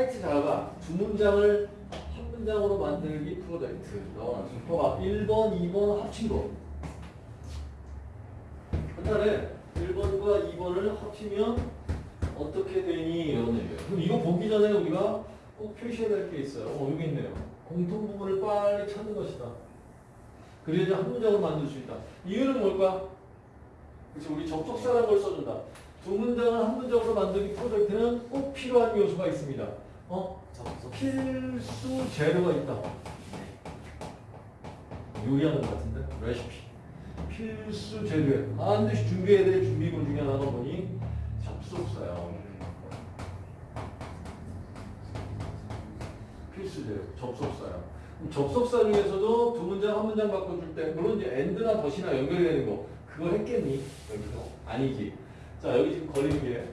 타이트 자가 두 문장을 한 문장으로 만들기 프로젝트 나와. 봐봐. 1번, 2번 합친 거. 한달에 1번과 2번을 합치면 어떻게 되니? 이런 얘기예요. 그럼 이거 보기 전에 우리가 꼭 표시해야 될 게 있어요. 어, 여기 있네요. 공통 부분을 빨리 찾는 것이다. 그래야지 한 문장을 만들 수 있다. 이유는 뭘까? 그래서 우리 접속사라는 걸 써준다. 두 문장을 한 문장으로 만들기 프로젝트는 꼭 필요한 요소가 있습니다. 어? 필수 재료가 있다. 요리하는 것 같은데? 레시피. 필수 재료에 반드시 준비해야 될 준비물 중에 하나가 뭐니? 접속사야. 필수 재료, 접속사야. 그럼 접속사 중에서도 두 문장 한 문장 바꿔줄 때 물론 이제 and나 덧이나 연결이 되는 거 그거 했겠니? 여기서 아니지. 자 여기 지금 걸리는 게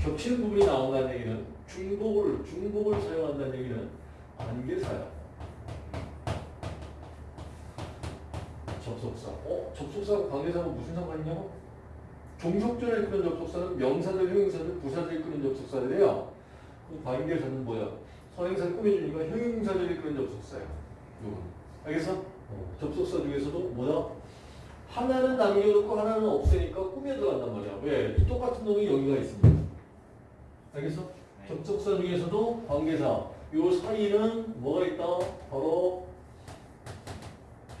겹치는 부분이 나온다는 얘기는 중복을 중복을 사용한다는 얘기는 관계사야. 접속사. 어? 접속사하고 관계사하고 무슨 상관이냐고? 종속전에 이끄는 접속사는 명사들, 형용사들, 부사들이 이끄는 접속사들이에요. 그 관계사는 뭐야? 선행사를 꾸며주니까 형용사들이 이끄는 접속사야. 요거. 알겠어? 어, 접속사 중에서도 뭐야? 하나는 남겨놓고 하나는 없애니까 꾸며 들어간단 말이야. 왜? 이 똑같은 놈이 여기가 있습니다. 알겠어? 네. 접속사 중에서도 관계사. 요 사이는 뭐가 있다? 바로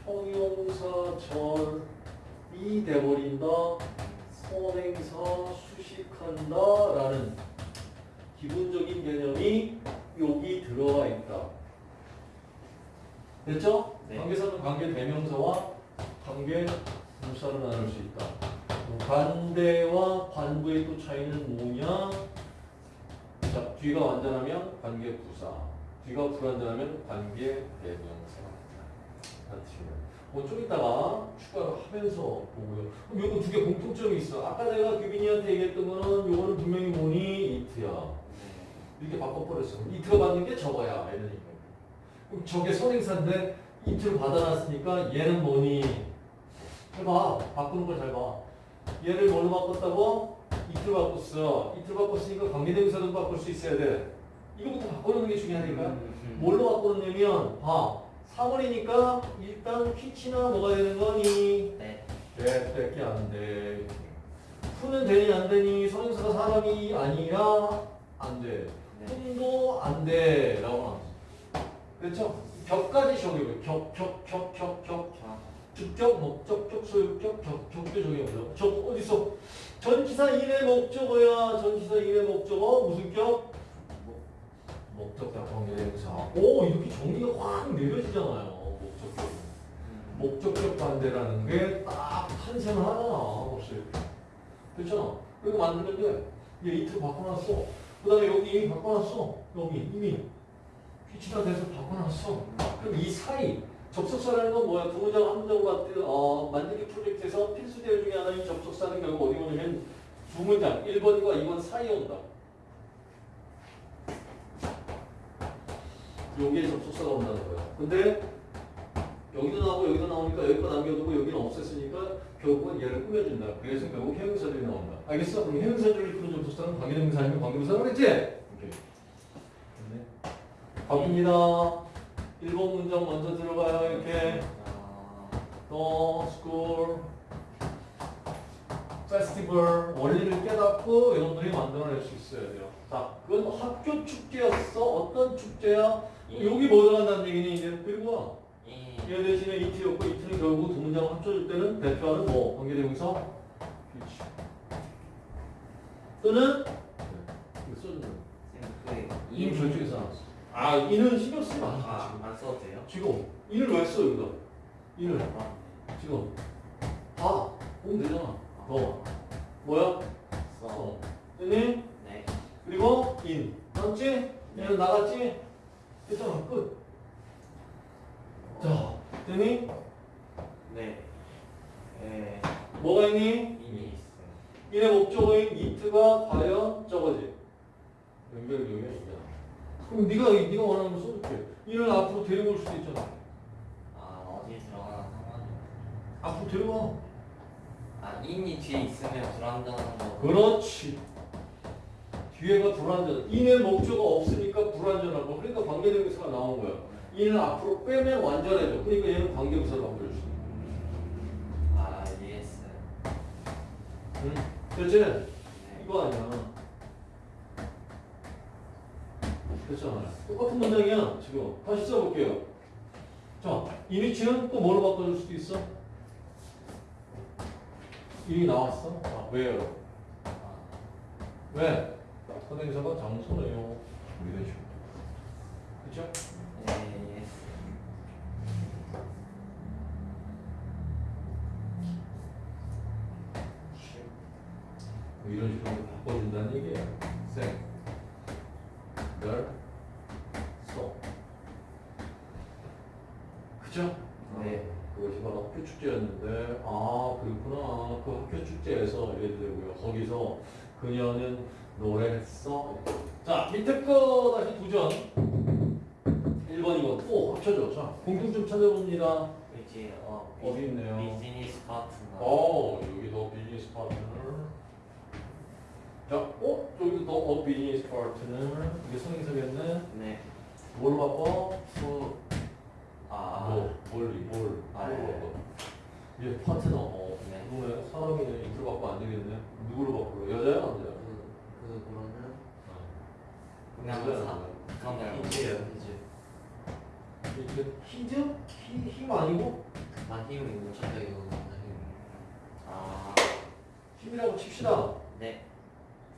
형용사절이 돼버린다. 선행사 수식한다. 라는 기본적인 개념이 여기 들어가 있다. 됐죠? 네. 관계사는 관계 대명사와 관계 부사로 나눌 수 있다. 관대와 관부의 또 차이는 뭐냐? 자, 뒤가 완전하면 관계 부사, 뒤가 불완전하면 관계 대명사. 뭐좀 이따가 추가를 하면서 보고요. 그럼 요거 두 개 공통점이 있어. 아까 내가 규빈이한테 얘기했던 거는 요거는 분명히 뭐니? 이트야. 이렇게 바꿔버렸어. 이트가 받는 게 저거야. 이런 얘기. 그럼 저게 선행사인데 이트를 받아놨으니까 얘는 뭐니? 해봐. 바꾸는 걸 잘 봐. 얘를 뭘로 바꿨다고? 이트를 바꿨어. 이트를 바꿨으니까 관계대명사도 바꿀 수 있어야 돼. 이거부터 바꾸는 게 중요하니까. 음. 뭘로 바꾸느냐면 봐. 3월이니까 일단 퀴치나 뭐가 되는 거니? 네. 네, 안 돼. 푸는 되니 안 되니? 선행사가 사람이 아니라 안 돼. 네. 푼도 안 돼. 라고 나왔어. 그렇죠? 격까지 적용해. 격, 격, 격, 격, 격. 저. 주격, 목적, 격, 소유격, 격, 격도 적용해보자. 저 어딨어? 전치사 1의 목적어야. 전치사 1의 목적어. 무슨 격? 목적격 관계대명사. 오, 이렇게 정리가 확 내려지잖아요. 목적격. 음. 목적격 반대라는 게 딱. 벌써 이렇게. 그렇잖아. 그리고 돼. 얘 이틀 바꿔놨어. 그 다음에 여기 이미 바꿔놨어. 여기 이미. 피치가 돼서 바꿔놨어. 그럼 이 사이, 접속사라는 건 뭐야? 문장 만들, 어, 만들기 프로젝트에서 필수 대열 중에 하나인 접속사는 결국 어디 오냐면 두 문장, 1번과 2번 사이에 온다. 여기에 접속사가 온다는 거야. 근데 여기도 나오고 여기도 나오니까 여기 거 남겨두고 여기는 없앴으니까 결국은 얘를 꾸며준다. 그래서 결국 형용사들이 나온다. 알겠어? 그럼 형용사들이 그런 접속사는 관계대명사 아니면 관계부사라고 그랬지? 오케이. 네. 갑니다. 1번 문장 먼저 들어가요. 이렇게. 어, the school festival 원리를 깨닫고 여러분들이 만들어낼 수 있어야 돼요. 자, 그건 학교 축제였어. 어떤 축제야? 여기 뭐 들어간다는 얘기니 이제 그리고 와. 이. 얘 대신에 이트였고 이트는 결국 두 문장을 합쳐줄 때는 대표하는 뭐 관계대명사 그렇지. 또는 네, 그이 이. 저쪽에서 나왔어. 아 이는 신경 쓰지 마. 아, 지금. 안 써도 돼요? 지금 이를 왜 써 여기다? 이를 아, 지금 봐 보면 되잖아. 너 뭐야? 써. 어. 됐니? 네. 그리고 인 맞지? 얘는 나갔지? 됐잖아 끝. 자 됐니? 네. 네. 뭐가 있니? 이미 있어요. 인의 목적어인 이트가 과연 저거지. 연결교이야 이게. 그럼 네가 네가 원하는 거 써줄게. 이를 앞으로 데리고 올 수도 있잖아. 아, 어디에 들어가나 상관이 앞으로 데려와. 아, in이 뒤에 있으면 불안정한 거. 그렇지. 뒤에가 불완전. in은 목적어 없으니까 불완전하고 그러니까 관계대명사가 나온 거야. in은 앞으로 빼면 완전해져. 그러니까 얘는 관계부사를 바꿔줄 수 있는 아 yes. 응? 그렇지? 네. 이거 아니야. 됐잖아요. 똑같은 문장이야, 지금. 다시 써볼게요. 자, 이니치는 또 뭐로 바꿔줄 수도 있어? 이미 나왔어? 아, 왜요? 아, 왜? 선행사가 장소네요. 이런 식으로. 네. 뭐 이런 식으로 그죠? 네. 그것이 바로 학교 축제였는데, 아, 그렇구나. 그 학교 축제에서 이래도 되고요. 거기서 그녀는 노래했어. 자, 밑에 거 다시 도전. 1번, 2번. 또 합쳐줘. 자, 공통점 찾아봅니다. 이제 어 어디 있네요? 비즈니스 파트너. 어, 여기도 비즈니스 파트너. 자, 어, 여기도 더 어, 비즈니스 파트너. 이게 성인사겠네. 네. 뭘로 바꿔? 수. 아. 뭐, 뭘리, 뭘, 아, 뭘로 네. 바꿔? 이제 파트너. 어, 네. 그러네. 사람이네. 이틀 바꿔 안 되겠네. 누구로 바꿔? 여자야, 남자야? 그 여자야, 그냥 사. 남자야? 그런 게 히즈예요, 히즈. 이게 히즈? 히, 힘 아니고? 나 힘이 못 찾아 이거. 나 힘. 아. 힘이라고 칩시다. 네.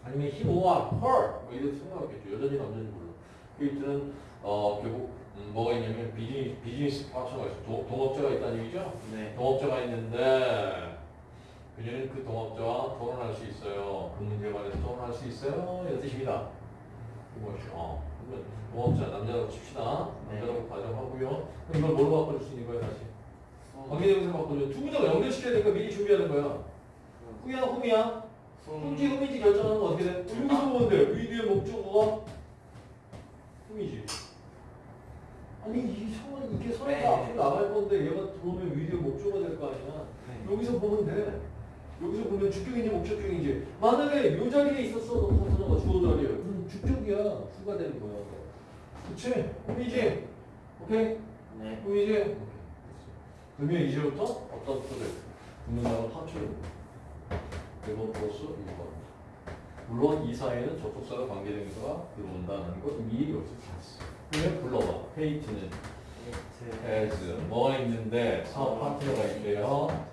아니면 히모와 헐! 뭐 이렇게 생각하겠죠. 여자인지 남자인지 몰라. 그 이때는 어, 결국 음, 뭐가 있냐면 비즈니스, 비즈니스 파트너가 있어. 도, 동업자가 있다는 얘기죠. 네. 동업자가 있는데 그녀는 그 동업자와 토론할 수 있어요. 그 문제에 관해서 토론할 수 있어요. 이런 뜻입니다. 그것이 어. 그러면 동업자 남자라고 칩시다. 네. 남자라고 가정하고요. 그럼 이걸 뭘로 바꿔줄 수 있는 거예요, 다시? 수. 관계대명사 바꿔줘. 두 문장 연결시켜야 되니까 미리 준비하는 거야. 후야, 홈이야. 숨. 흠지 흠이지 결정하는 건 어떻게 돼? 돼. 위드의 목적어가 흠이지. 아니 이 이게 선에가 네. 앞으로 나갈 건데 얘가 들어오면 위드의 목적어가 될 거 아니야. 네. 여기서 보면 돼. 여기서 보면 주격인지 목적격인지. 만약에 요 자리에 있었어, 너 파트너가 주어 자리에. 그럼 주격이야. 후가 되는 거야. 그치? 흠이지? 오케이? 네. 오케이. 그러면 이제부터 어떤 프로젝트? 문장을 합쳐요. 1번 플러스 1번. 물론 이 사이에는 접속사가 관계대명사가 들어온다는 것 미리 여기서 봤어. 그러면 불러봐. 페이트는 He. has 뭐가 있는데 사업 파트너가 있대요.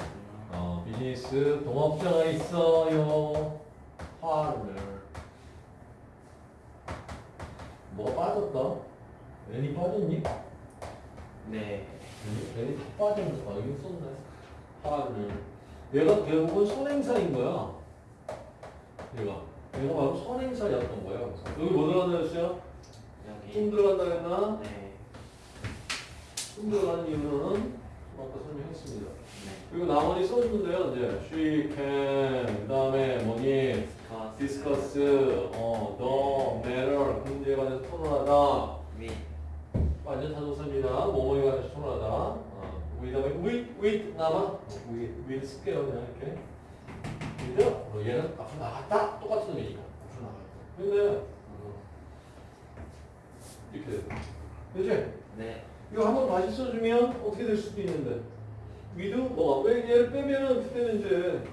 어, 비즈니스 동업자가 있어요. 파트너. 뭐가 빠졌다? 애니 빠졌니? 네. 애니 다 빠졌는데 아, 여기 썼네. 파트너. 얘가 결국은 선행사인 거야. 얘가. 얘가 바로 선행사였던 거야. 여기 뭐 들어간다 했어요? 좀 여기. 들어간다 했나? 네. 좀 들어가는 이유는 아까 설명했습니다. 네. 그리고 나머지 써주는데요. 이제 she can 그 다음에 뭐니 discuss 어 the matter 그 문제에 관해서 토론하다 위. 완전 타동사입니다. 뭐뭐에 관해서 토론하다. 어, 그다음에 with with 남아 어, with with 쓸게요 그냥 이렇게. 그죠? 어, 얘는 앞으로 나갔다 똑같은 의미니까 앞으로 나갔다. 근데 어, 이렇게 돼. 그지? 네. 이거 한번 다시 써주면 어떻게 될 수도 있는데 with 뭐가 왜 얘를 빼면은 그때는 이제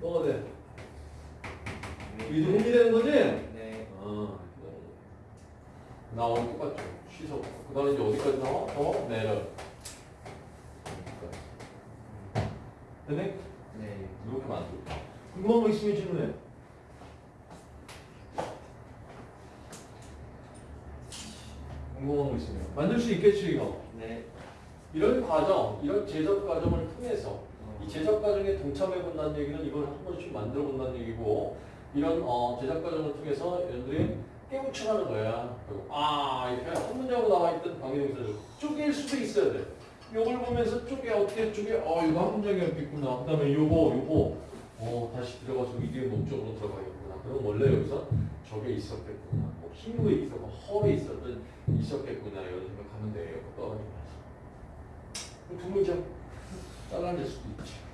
뭐가 돼? 위드 홈이 되는 거지? 네. 아 나오는 똑같죠 시속 그 다음에 이제 어디까지 나와? 더 내려 되네? 네. 이렇게 만들고 궁금한 거 있으면 질문해 거 있으면 만들 수 있겠지 이거 네. 이런 과정, 이런 제작 과정을 통해서 이 제작 과정에 동참해 본다는 얘기는 이걸 한 번씩 만들어 본다는 얘기고 이런 어, 제작 과정을 통해서 여러분들이 깨우쳐가는 거야. 그리고 아 이렇게 한 문장으로 나와 있던 관계동사를 쪼갤 수도 있어야 돼. 요걸 보면서 쪼개 어떻게 쪼개? 어 이거 한 문장이었겠구나. 그다음에 요거 요거 어 다시 들어가서 이게 목적으로 들어가겠구나. 그럼 원래 여기서 저게 있었겠구나. 뭐 힘에 있었고 허에 있었던 있었겠구나 이런 생각하면 돼요. 떠가지고. 두 문장 잘라낼 수도 있지.